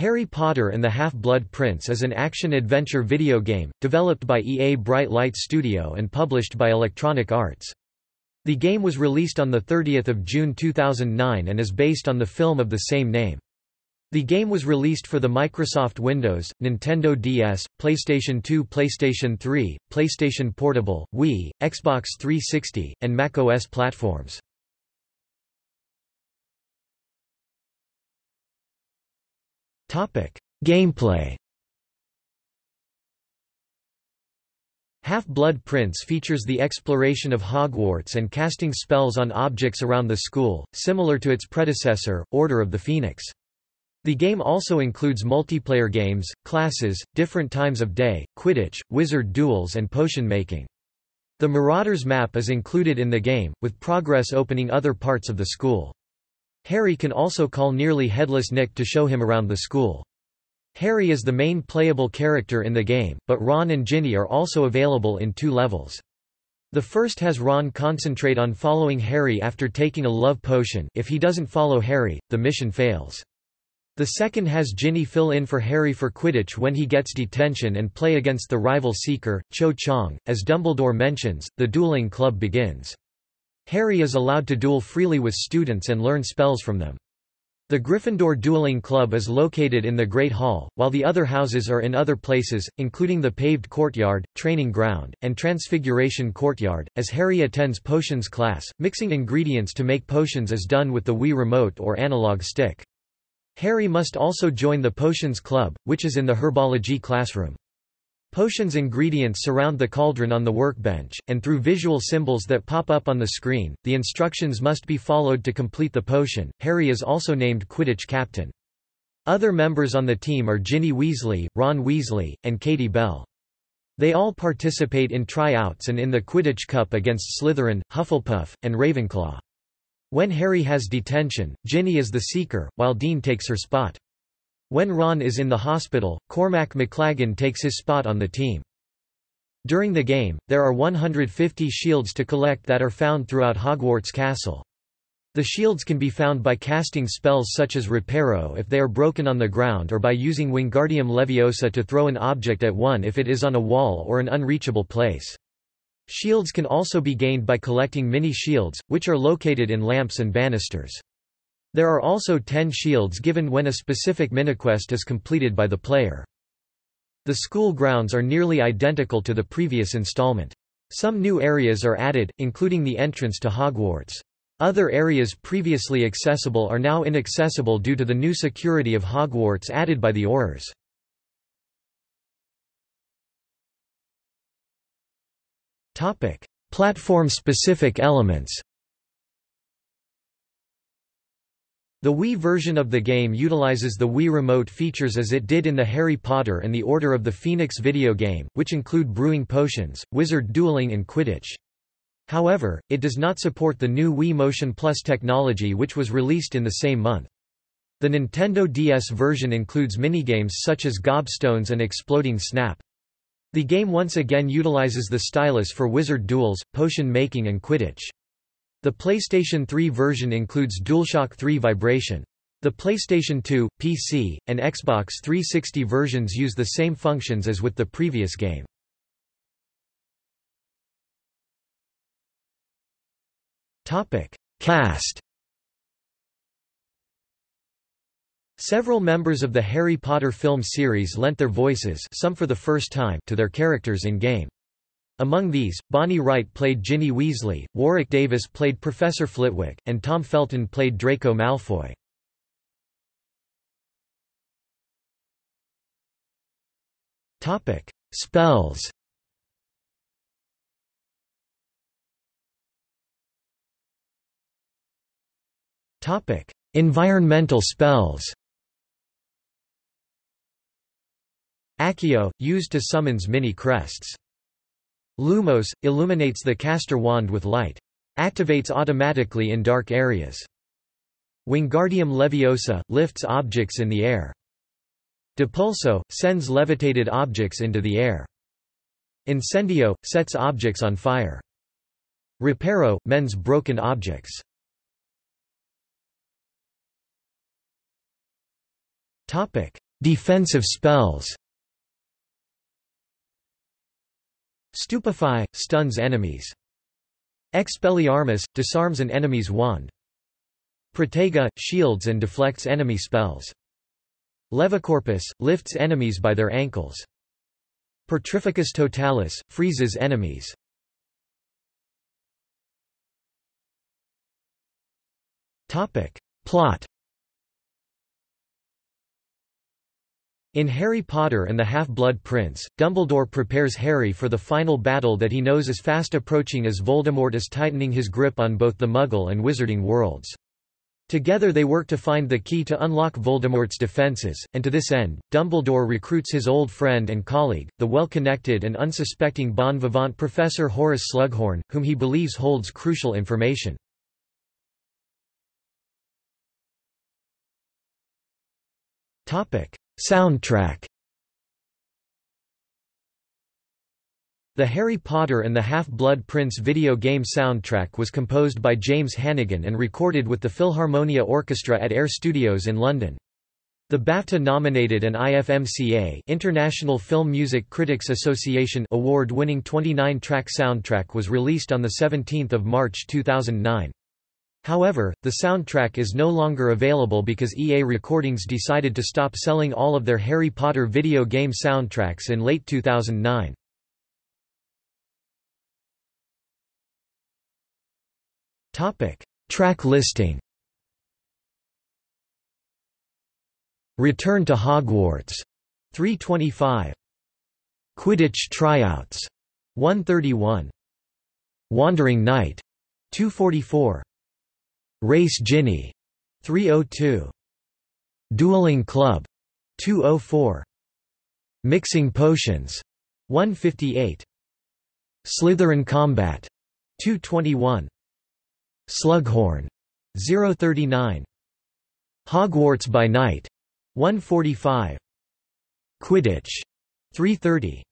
Harry Potter and the Half-Blood Prince is an action-adventure video game, developed by EA Bright Light Studio and published by Electronic Arts. The game was released on 30 June 2009 and is based on the film of the same name. The game was released for the Microsoft Windows, Nintendo DS, PlayStation 2 PlayStation 3, PlayStation Portable, Wii, Xbox 360, and macOS platforms. Topic: Gameplay. Half-Blood Prince features the exploration of Hogwarts and casting spells on objects around the school, similar to its predecessor, Order of the Phoenix. The game also includes multiplayer games, classes, different times of day, Quidditch, wizard duels and potion making. The Marauders map is included in the game, with progress opening other parts of the school. Harry can also call nearly headless Nick to show him around the school. Harry is the main playable character in the game, but Ron and Ginny are also available in two levels. The first has Ron concentrate on following Harry after taking a love potion if he doesn't follow Harry, the mission fails. The second has Ginny fill in for Harry for Quidditch when he gets detention and play against the rival Seeker, Cho Chang. As Dumbledore mentions, the dueling club begins. Harry is allowed to duel freely with students and learn spells from them. The Gryffindor Dueling Club is located in the Great Hall, while the other houses are in other places, including the paved courtyard, training ground, and Transfiguration Courtyard. As Harry attends potions class, mixing ingredients to make potions is done with the Wii Remote or analog stick. Harry must also join the Potions Club, which is in the herbology classroom. Potions ingredients surround the cauldron on the workbench, and through visual symbols that pop up on the screen, the instructions must be followed to complete the potion. Harry is also named Quidditch captain. Other members on the team are Ginny Weasley, Ron Weasley, and Katie Bell. They all participate in tryouts and in the Quidditch Cup against Slytherin, Hufflepuff, and Ravenclaw. When Harry has detention, Ginny is the seeker, while Dean takes her spot. When Ron is in the hospital, Cormac McLaggen takes his spot on the team. During the game, there are 150 shields to collect that are found throughout Hogwarts Castle. The shields can be found by casting spells such as Reparo if they are broken on the ground or by using Wingardium Leviosa to throw an object at one if it is on a wall or an unreachable place. Shields can also be gained by collecting mini-shields, which are located in lamps and banisters. There are also 10 shields given when a specific miniquest is completed by the player. The school grounds are nearly identical to the previous installment. Some new areas are added, including the entrance to Hogwarts. Other areas previously accessible are now inaccessible due to the new security of Hogwarts added by the Aurors. Platform-specific elements The Wii version of the game utilizes the Wii Remote features as it did in the Harry Potter and the Order of the Phoenix video game, which include brewing potions, wizard dueling and Quidditch. However, it does not support the new Wii Motion Plus technology which was released in the same month. The Nintendo DS version includes minigames such as Gobstones and Exploding Snap. The game once again utilizes the stylus for wizard duels, potion making and Quidditch. The PlayStation 3 version includes DualShock 3 vibration. The PlayStation 2, PC, and Xbox 360 versions use the same functions as with the previous game. Topic: Cast Several members of the Harry Potter film series lent their voices some for the first time to their characters in-game. Among these, Bonnie Wright played Ginny Weasley, Warwick Davis played Professor Flitwick, and Tom Felton played Draco Malfoy. Topic: Spells. Topic: Environmental spells. Accio, used to summons mini crests. Lumos, illuminates the caster wand with light. Activates automatically in dark areas. Wingardium Leviosa, lifts objects in the air. Depulso, sends levitated objects into the air. Incendio, sets objects on fire. Reparo, mends broken objects. Defensive spells Stupefy – stuns enemies. Expelliarmus – disarms an enemy's wand. Protego – shields and deflects enemy spells. Levicorpus – lifts enemies by their ankles. Petrificus totalis – freezes enemies. Plot In Harry Potter and the Half-Blood Prince, Dumbledore prepares Harry for the final battle that he knows is fast approaching as Voldemort is tightening his grip on both the Muggle and Wizarding worlds. Together they work to find the key to unlock Voldemort's defenses, and to this end, Dumbledore recruits his old friend and colleague, the well-connected and unsuspecting bon vivant Professor Horace Slughorn, whom he believes holds crucial information. Soundtrack The Harry Potter and the Half-Blood Prince video game soundtrack was composed by James Hannigan and recorded with the Philharmonia Orchestra at Air Studios in London. The BAFTA-nominated and IFMCA International Film Music Critics Association award-winning 29-track soundtrack was released on 17 March 2009. However, the soundtrack is no longer available because EA Recordings decided to stop selling all of their Harry Potter video game soundtracks in late 2009. Topic: Track listing. Return to Hogwarts 325. Quidditch Tryouts 131. Wandering Knight 244. Race Ginny 302. Dueling Club 204. Mixing Potions 158. Slytherin Combat 221. Slughorn 039. Hogwarts by Night 145. Quidditch 330.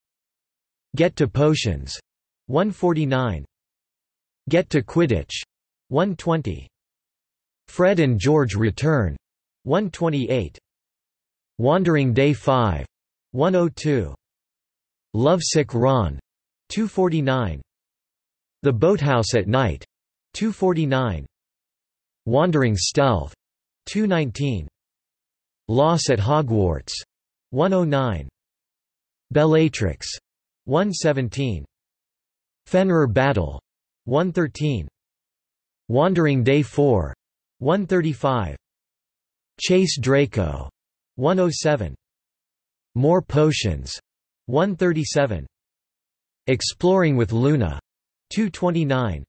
Get to Potions 149. Get to Quidditch 120. Fred and George Return 128. Wandering Day 5 102. Lovesick Ron 249. The Boathouse at Night 249. Wandering Stealth 219. Loss at Hogwarts 109. Bellatrix 117. Fenrir Battle 113. Wandering Day 4 135. Chase Draco 107. More Potions 137. Exploring with Luna 229.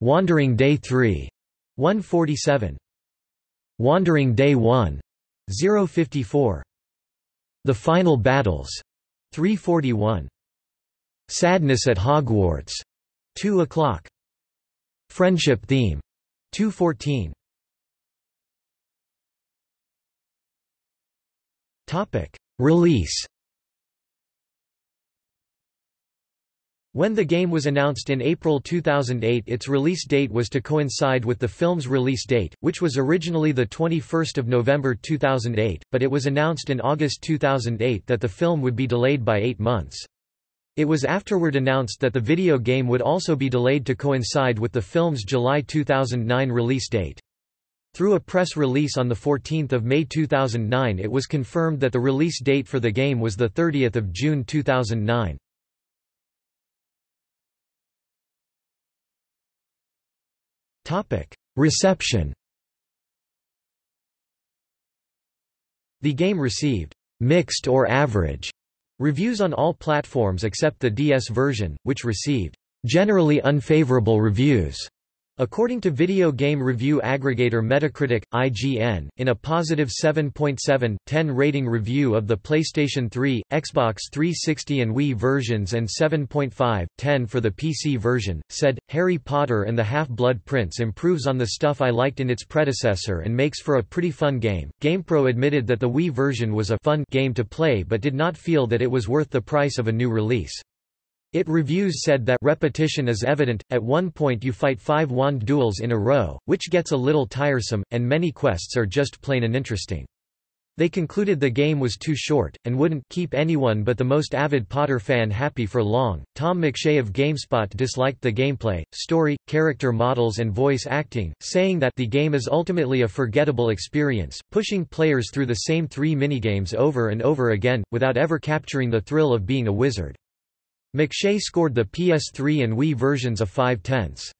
Wandering Day 3 147. Wandering Day 1 054. The Final Battles 341. Sadness at Hogwarts 2 o'clock. Friendship Theme 214 Topic. Release. When the game was announced in April 2008 its release date was to coincide with the film's release date, which was originally 21 November 2008, but it was announced in August 2008 that the film would be delayed by eight months. It was afterward announced that the video game would also be delayed to coincide with the film's July 2009 release date. Through a press release on 14 May 2009 it was confirmed that the release date for the game was 30 June 2009. Reception The game received «mixed or average» Reviews on all platforms except the DS version, which received generally unfavorable reviews. According to video game review aggregator Metacritic, IGN, in a positive 7.7/10 rating review of the PlayStation 3, Xbox 360 and Wii versions and 7.5/10 for the PC version, said, Harry Potter and the Half-Blood Prince improves on the stuff I liked in its predecessor and makes for a pretty fun game. GamePro admitted that the Wii version was a fun game to play but did not feel that it was worth the price of a new release. It reviews said that repetition is evident, at one point you fight five wand duels in a row, which gets a little tiresome, and many quests are just plain uninteresting. They concluded the game was too short, and wouldn't keep anyone but the most avid Potter fan happy for long. Tom McShea of GameSpot disliked the gameplay, story, character models, and voice acting, saying that the game is ultimately a forgettable experience, pushing players through the same three minigames over and over again, without ever capturing the thrill of being a wizard. McShea scored the PS3 and Wii versions of 5 tenths.